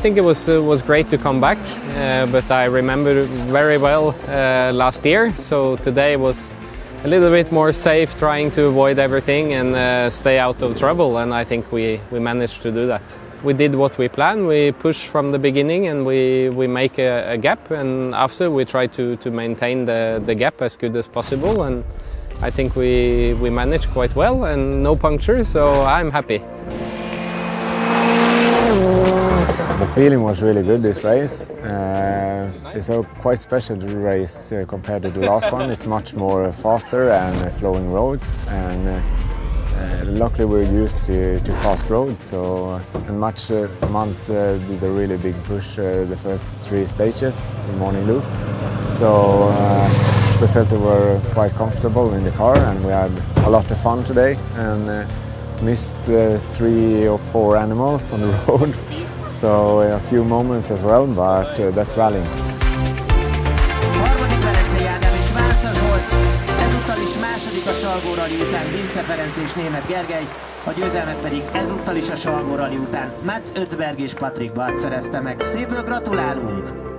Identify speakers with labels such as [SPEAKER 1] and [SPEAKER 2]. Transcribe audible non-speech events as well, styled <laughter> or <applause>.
[SPEAKER 1] think it was was great to come back, uh, but I remember very well uh, last year. So today was a little bit more safe, trying to avoid everything and uh, stay out of trouble. And I think we we managed to do that. We did what we planned. We pushed from the beginning and we, we make a, a gap. And after we try to, to maintain the, the gap as good as possible. And I think we, we managed quite well and no punctures, so I'm happy.
[SPEAKER 2] The feeling was really good this race. Uh, it's a quite special race uh, compared to the last one. It's much more faster and uh, flowing roads and uh, uh, luckily we're used to, to fast roads so and much uh, months uh, did a really big push uh, the first three stages the morning loop so uh, we felt we were quite comfortable in the car and we had a lot of fun today and uh, missed uh, three or four animals on the <laughs> road so a few moments as well but uh, that's rallying.
[SPEAKER 3] Harmadik Velencei Ádám és Vásza Zsolt, ezúttal is második a Salgó Rally után Vince Ferenc és Német Gergely, a győzelmet pedig ezúttal is a Salgó Rally után Mats Ötzberg és Patrik Bart szerezte meg. Szépből gratulálunk!